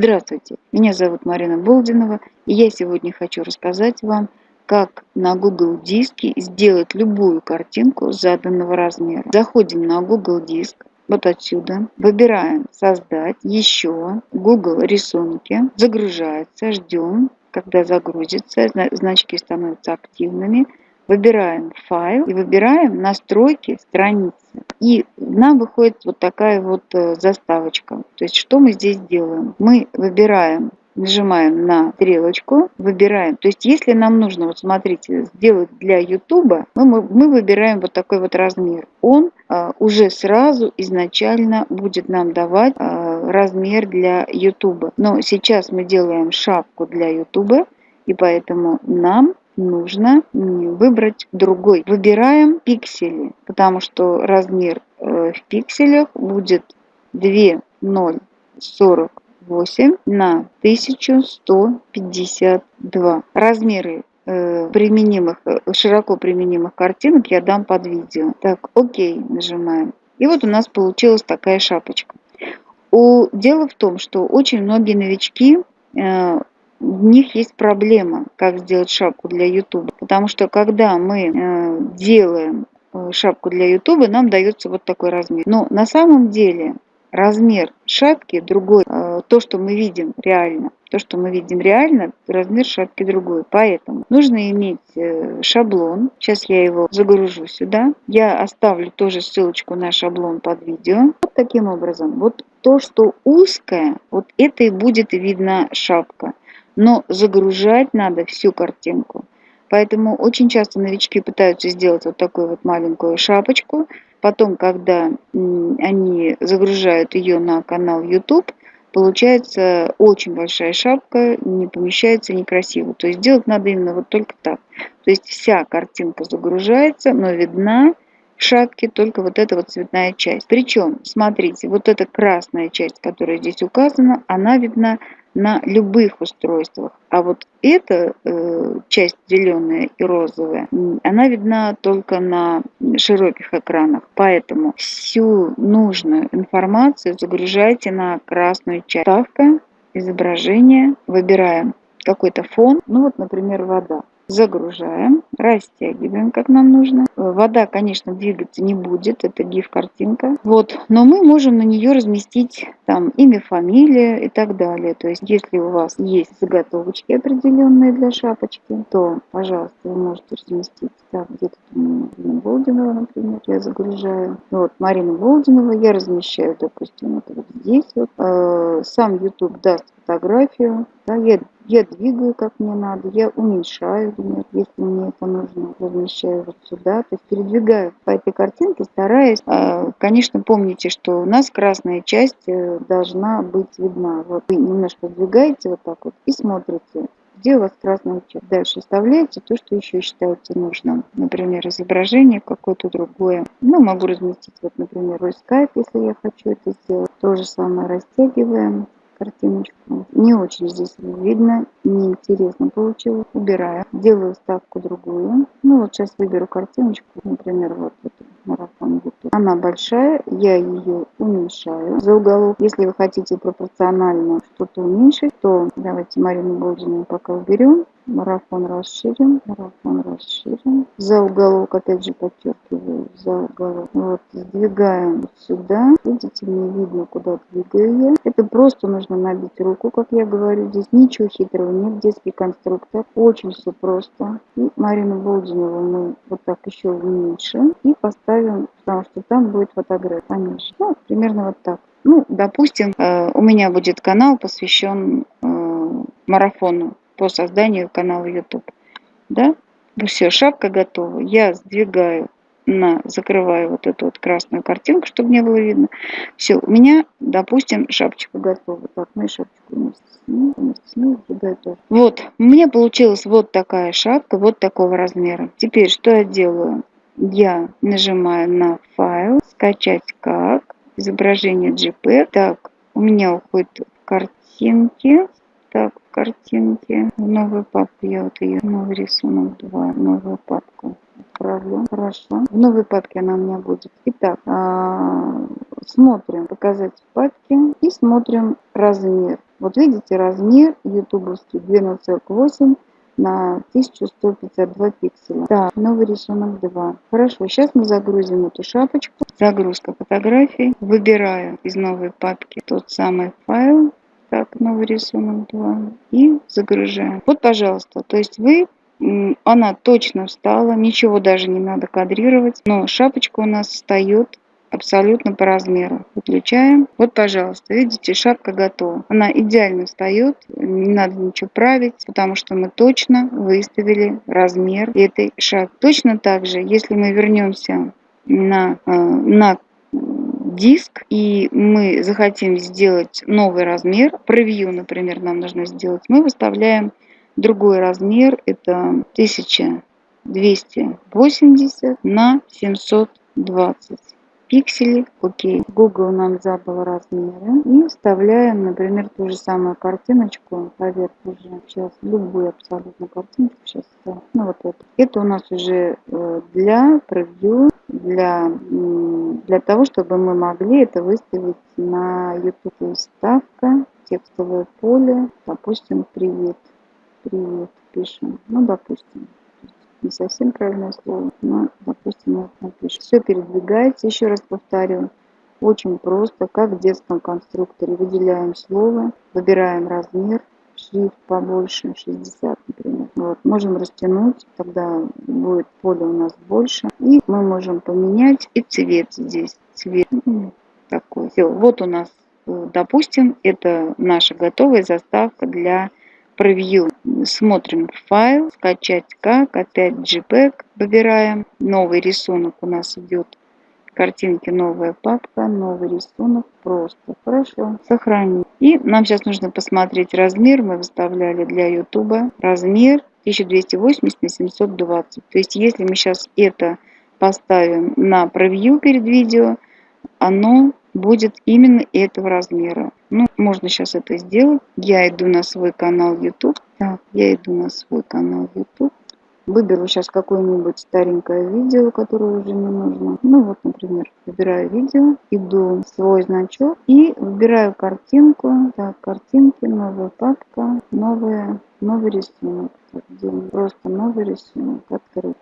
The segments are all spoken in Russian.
Здравствуйте, меня зовут Марина Болдинова, и я сегодня хочу рассказать вам, как на Google диске сделать любую картинку заданного размера. Заходим на Google диск, вот отсюда, выбираем «Создать», «Еще», Google рисунки, загружается, ждем, когда загрузится, значки становятся активными, выбираем файл и выбираем настройки страницы. И нам выходит вот такая вот э, заставочка. То есть что мы здесь делаем? Мы выбираем нажимаем на стрелочку, выбираем. То есть, если нам нужно, вот смотрите, сделать для YouTube, мы, мы выбираем вот такой вот размер. Он а, уже сразу изначально будет нам давать а, размер для YouTube. Но сейчас мы делаем шапку для YouTube, и поэтому нам нужно выбрать другой. Выбираем пиксели, потому что размер э, в пикселях будет 2,048 на 1152. Размеры э, применимых, э, широко применимых картинок я дам под видео. Так, окей, нажимаем. И вот у нас получилась такая шапочка. У, дело в том, что очень многие новички у них есть проблема, как сделать шапку для YouTube. Потому что когда мы э, делаем э, шапку для YouTube, нам дается вот такой размер. Но на самом деле размер шапки другой. Э, то, что мы видим реально, то, что мы видим реально, размер шапки другой. Поэтому нужно иметь шаблон. Сейчас я его загружу сюда. Я оставлю тоже ссылочку на шаблон под видео. Вот таким образом. Вот то, что узкое, вот это и будет видна шапка но загружать надо всю картинку. Поэтому очень часто новички пытаются сделать вот такую вот маленькую шапочку. Потом, когда они загружают ее на канал YouTube, получается очень большая шапка, не помещается некрасиво. То есть делать надо именно вот только так. То есть вся картинка загружается, но видна в шапке только вот эта вот цветная часть. Причем, смотрите, вот эта красная часть, которая здесь указана, она видна на любых устройствах. А вот эта э, часть зеленая и розовая, она видна только на широких экранах. Поэтому всю нужную информацию загружайте на красную часть. Ставка, изображение, выбираем какой-то фон, ну вот, например, вода загружаем, растягиваем, как нам нужно. Вода, конечно, двигаться не будет, это гиф-картинка. Вот, но мы можем на нее разместить там имя, фамилия и так далее. То есть, если у вас есть заготовочки определенные для шапочки, то, пожалуйста, вы можете разместить. Так, где-то Марина Болдинова, например, я загружаю. Вот, Марина Болдинова я размещаю, допустим, вот, вот здесь вот. Э, сам YouTube даст фотографию. Да, я я двигаю, как мне надо, я уменьшаю нет, если мне это нужно, размещаю вот сюда, то есть передвигаю по этой картинке, стараясь, а, конечно, помните, что у нас красная часть э, должна быть видна. Вот вы немножко двигаете вот так вот и смотрите, где у вас красная часть. Дальше вставляете то, что еще считаете нужным. Например, изображение какое-то другое. Ну, могу разместить, вот, например, Skype, если я хочу это сделать. То же самое растягиваем картиночку. Не очень здесь видно, неинтересно получилось. Убираю, делаю ставку другую. Ну вот сейчас выберу картиночку, например, вот эту марафон YouTube. Она большая, я ее уменьшаю за уголок. Если вы хотите пропорционально что-то уменьшить, то давайте Марину Болдину пока уберем. Марафон расширим, марафон расширим. За уголок, опять же, подчеркиваю, за уголок. Вот, сдвигаем сюда. Видите, мне видно, куда двигаю я. Это просто нужно набить руку, как я говорю. Здесь ничего хитрого нет, детский конструктор. Очень все просто. И Марину Болдинову мы вот так еще уменьшим и поставим, потому что там будет фотография поменьше. Ну, примерно вот так. Ну, допустим, э, у меня будет канал, посвящен э, марафону по созданию канала YouTube. Да? Ну все, шапка готова. Я сдвигаю на, закрываю вот эту вот красную картинку, чтобы не было видно. Все, у меня, допустим, шапочка готова. Так, и шапочку вместе тоже. Вот, меня получилась вот такая шапка, вот такого размера. Теперь, что я делаю? Я нажимаю на файл, скачать как, изображение JPEG. Так, у меня уходит картинки. Так, картинки. В новую папку я вот ее, новый рисунок 2, новую папку отправлю. Хорошо. В новой папке она у меня будет. Итак, а, смотрим, показать в папке и смотрим размер. Вот видите, размер ютубовский 12,8 на 1152 пикселя. Так, новый рисунок 2. Хорошо, сейчас мы загрузим эту шапочку. Загрузка фотографий. Выбираю из новой папки тот самый файл. Так, новый рисунок 2. И загружаем. Вот, пожалуйста, то есть вы она точно встала, ничего даже не надо кадрировать, но шапочка у нас встает абсолютно по размеру. Выключаем. Вот, пожалуйста, видите, шапка готова. Она идеально встает, не надо ничего править, потому что мы точно выставили размер этой шапки. Точно так же, если мы вернемся на, э, на диск, и мы захотим сделать новый размер, превью, например, нам нужно сделать, мы выставляем другой размер, это 1280 на 720 пикселей. Окей. Google нам задал размеры. И вставляем, например, ту же самую картиночку. Поверх уже. Сейчас любую абсолютно картинку. Сейчас. Ну вот это. Это у нас уже э, для превью, для, для того, чтобы мы могли это выставить на YouTube. Ставка, текстовое поле. Допустим, привет. Привет пишем. Ну, допустим не совсем правильное слово, но, допустим, вот напишем. Все передвигается, еще раз повторю, очень просто, как в детском конструкторе. Выделяем слово, выбираем размер, шрифт побольше, 60, например. Вот, можем растянуть, тогда будет поле у нас больше. И мы можем поменять и цвет здесь. Цвет такой. Все, вот у нас, э, допустим, это наша готовая заставка для превью. Смотрим файл, скачать как, опять JPEG выбираем. Новый рисунок у нас идет. Картинки, новая папка, новый рисунок. Просто. Хорошо. Сохранить. И нам сейчас нужно посмотреть размер. Мы выставляли для YouTube. Размер 1280 на 720. То есть, если мы сейчас это поставим на превью перед видео, оно будет именно этого размера. Ну, можно сейчас это сделать. Я иду на свой канал YouTube. Так, я иду на свой канал YouTube. Выберу сейчас какое-нибудь старенькое видео, которое уже не нужно. Ну вот, например, выбираю видео, иду в свой значок и выбираю картинку. Так, картинки, новая папка, новая, новый рисунок. Просто новый рисунок, открыть.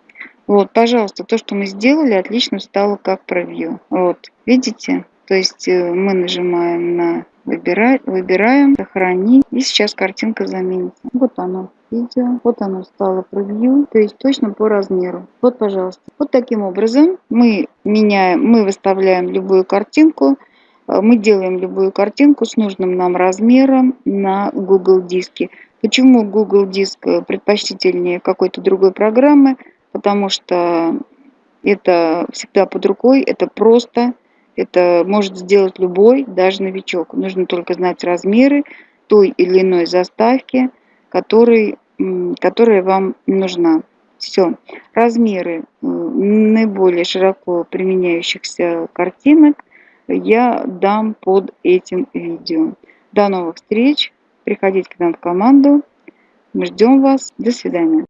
Вот, пожалуйста, то, что мы сделали, отлично стало как превью. Вот, видите? То есть э, мы нажимаем на выбирать, выбираем, сохранить. И сейчас картинка заменится. Вот оно видео. Вот оно стало превью, то есть точно по размеру. Вот, пожалуйста. Вот таким образом мы меняем, мы выставляем любую картинку, э, мы делаем любую картинку с нужным нам размером на Google диске. Почему Google диск предпочтительнее какой-то другой программы? Потому что это всегда под рукой, это просто это может сделать любой, даже новичок. Нужно только знать размеры той или иной заставки, который, которая вам нужна. Все. Размеры наиболее широко применяющихся картинок я дам под этим видео. До новых встреч. Приходите к нам в команду. Мы ждем вас. До свидания.